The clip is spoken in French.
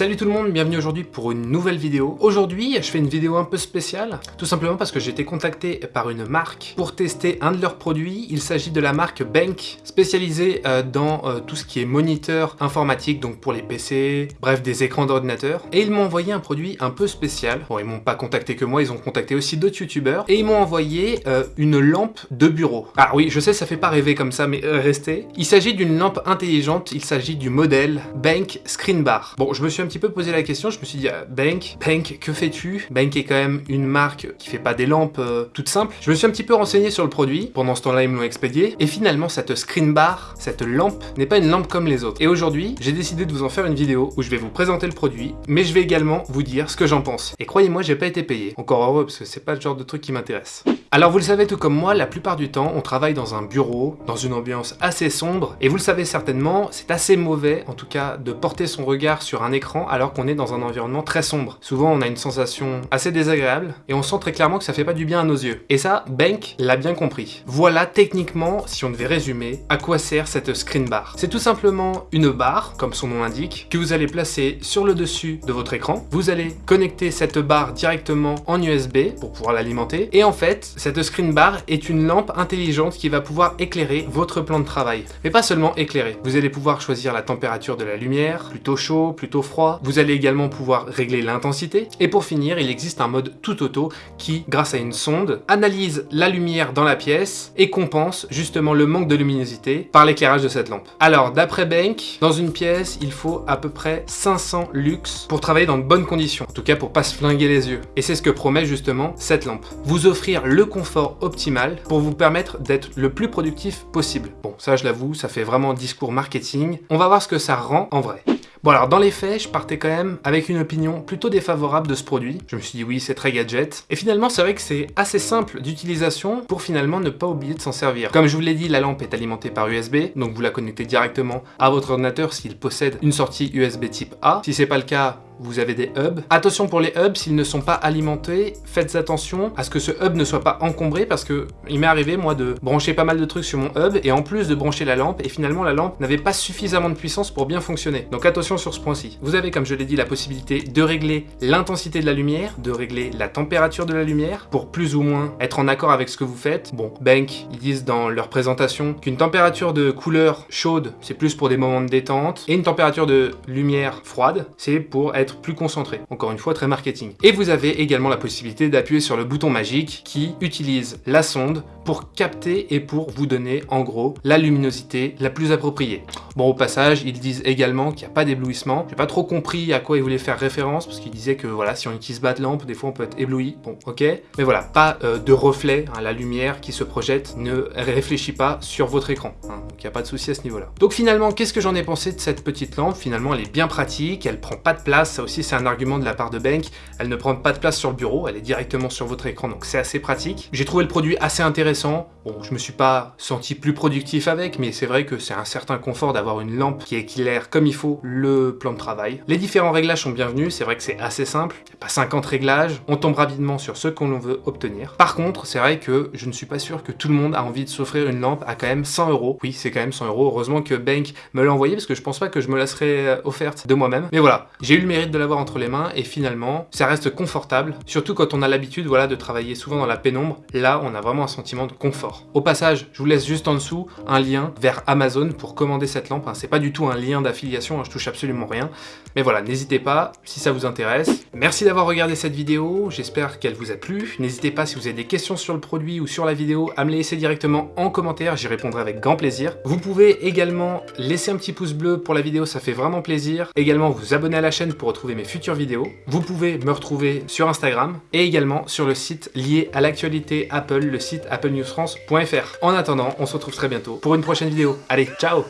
Salut tout le monde, bienvenue aujourd'hui pour une nouvelle vidéo. Aujourd'hui, je fais une vidéo un peu spéciale, tout simplement parce que j'ai été contacté par une marque pour tester un de leurs produits. Il s'agit de la marque Bank, spécialisée euh, dans euh, tout ce qui est moniteur informatique, donc pour les PC, bref, des écrans d'ordinateur. Et ils m'ont envoyé un produit un peu spécial. Bon, ils m'ont pas contacté que moi, ils ont contacté aussi d'autres youtubeurs. Et ils m'ont envoyé euh, une lampe de bureau. Ah oui, je sais, ça fait pas rêver comme ça, mais restez. Il s'agit d'une lampe intelligente, il s'agit du modèle Bank Screen Bar. Bon, je me suis un petit peu posé la question, je me suis dit, ah, Bank, Bank, que fais-tu? Bank est quand même une marque qui fait pas des lampes euh, toutes simples. Je me suis un petit peu renseigné sur le produit, pendant ce temps-là ils me l'ont expédié, et finalement cette screen bar, cette lampe, n'est pas une lampe comme les autres. Et aujourd'hui, j'ai décidé de vous en faire une vidéo où je vais vous présenter le produit, mais je vais également vous dire ce que j'en pense. Et croyez-moi, j'ai pas été payé. Encore heureux, parce que c'est pas le genre de truc qui m'intéresse. Alors vous le savez tout comme moi, la plupart du temps, on travaille dans un bureau, dans une ambiance assez sombre, et vous le savez certainement, c'est assez mauvais, en tout cas, de porter son regard sur un écran alors qu'on est dans un environnement très sombre. Souvent, on a une sensation assez désagréable, et on sent très clairement que ça fait pas du bien à nos yeux. Et ça, Bank l'a bien compris. Voilà techniquement, si on devait résumer, à quoi sert cette screen bar. C'est tout simplement une barre, comme son nom l'indique, que vous allez placer sur le dessus de votre écran. Vous allez connecter cette barre directement en USB pour pouvoir l'alimenter, et en fait, cette screen bar est une lampe intelligente qui va pouvoir éclairer votre plan de travail. Mais pas seulement éclairer, vous allez pouvoir choisir la température de la lumière, plutôt chaud, plutôt froid. Vous allez également pouvoir régler l'intensité. Et pour finir, il existe un mode tout auto qui, grâce à une sonde, analyse la lumière dans la pièce et compense justement le manque de luminosité par l'éclairage de cette lampe. Alors, d'après Bank, dans une pièce, il faut à peu près 500 lux pour travailler dans de bonnes conditions. En tout cas, pour pas se flinguer les yeux. Et c'est ce que promet justement cette lampe. Vous offrir le confort optimal pour vous permettre d'être le plus productif possible. Bon, ça je l'avoue, ça fait vraiment discours marketing. On va voir ce que ça rend en vrai. Bon alors dans les faits, je partais quand même avec une opinion plutôt défavorable de ce produit. Je me suis dit oui, c'est très gadget. Et finalement, c'est vrai que c'est assez simple d'utilisation pour finalement ne pas oublier de s'en servir. Comme je vous l'ai dit, la lampe est alimentée par USB, donc vous la connectez directement à votre ordinateur s'il possède une sortie USB type A. Si c'est pas le cas, vous avez des hubs. Attention pour les hubs, s'ils ne sont pas alimentés, faites attention à ce que ce hub ne soit pas encombré parce que il m'est arrivé moi de brancher pas mal de trucs sur mon hub et en plus de brancher la lampe et finalement la lampe n'avait pas suffisamment de puissance pour bien fonctionner. Donc attention sur ce point-ci. Vous avez comme je l'ai dit la possibilité de régler l'intensité de la lumière, de régler la température de la lumière pour plus ou moins être en accord avec ce que vous faites. Bon, Bank, ils disent dans leur présentation qu'une température de couleur chaude, c'est plus pour des moments de détente et une température de lumière froide, c'est pour être plus concentré. Encore une fois, très marketing. Et vous avez également la possibilité d'appuyer sur le bouton magique qui utilise la sonde pour capter et pour vous donner en gros la luminosité la plus appropriée. Bon au passage ils disent également qu'il n'y a pas d'éblouissement. J'ai pas trop compris à quoi ils voulaient faire référence parce qu'ils disaient que voilà si on utilise bas de lampe des fois on peut être ébloui. Bon ok mais voilà pas euh, de reflet, hein, la lumière qui se projette ne réfléchit pas sur votre écran. Hein, donc il n'y a pas de souci à ce niveau là. Donc finalement qu'est-ce que j'en ai pensé de cette petite lampe? Finalement elle est bien pratique, elle prend pas de place, aussi c'est un argument de la part de Bank. Elle ne prend pas de place sur le bureau, elle est directement sur votre écran donc c'est assez pratique. J'ai trouvé le produit assez intéressant Bon, je me suis pas senti plus productif avec, mais c'est vrai que c'est un certain confort d'avoir une lampe qui éclaire comme il faut le plan de travail. Les différents réglages sont bienvenus, c'est vrai que c'est assez simple, il n'y a pas 50 réglages, on tombe rapidement sur ce qu'on veut obtenir. Par contre, c'est vrai que je ne suis pas sûr que tout le monde a envie de s'offrir une lampe à quand même 100 euros. Oui, c'est quand même 100 euros, heureusement que Bank me l'a envoyé, parce que je pense pas que je me la serais euh, offerte de moi-même. Mais voilà, j'ai eu le mérite de l'avoir entre les mains, et finalement, ça reste confortable, surtout quand on a l'habitude voilà, de travailler souvent dans la pénombre. Là, on a vraiment un sentiment de confort. Au passage, je vous laisse juste en dessous un lien vers Amazon pour commander cette lampe. Hein. C'est pas du tout un lien d'affiliation, hein, je touche absolument rien. Mais voilà, n'hésitez pas si ça vous intéresse. Merci d'avoir regardé cette vidéo, j'espère qu'elle vous a plu. N'hésitez pas si vous avez des questions sur le produit ou sur la vidéo à me les laisser directement en commentaire, j'y répondrai avec grand plaisir. Vous pouvez également laisser un petit pouce bleu pour la vidéo, ça fait vraiment plaisir. Également vous abonner à la chaîne pour mes futures vidéos. Vous pouvez me retrouver sur Instagram et également sur le site lié à l'actualité Apple, le site applenewsfrance.fr. En attendant, on se retrouve très bientôt pour une prochaine vidéo. Allez, ciao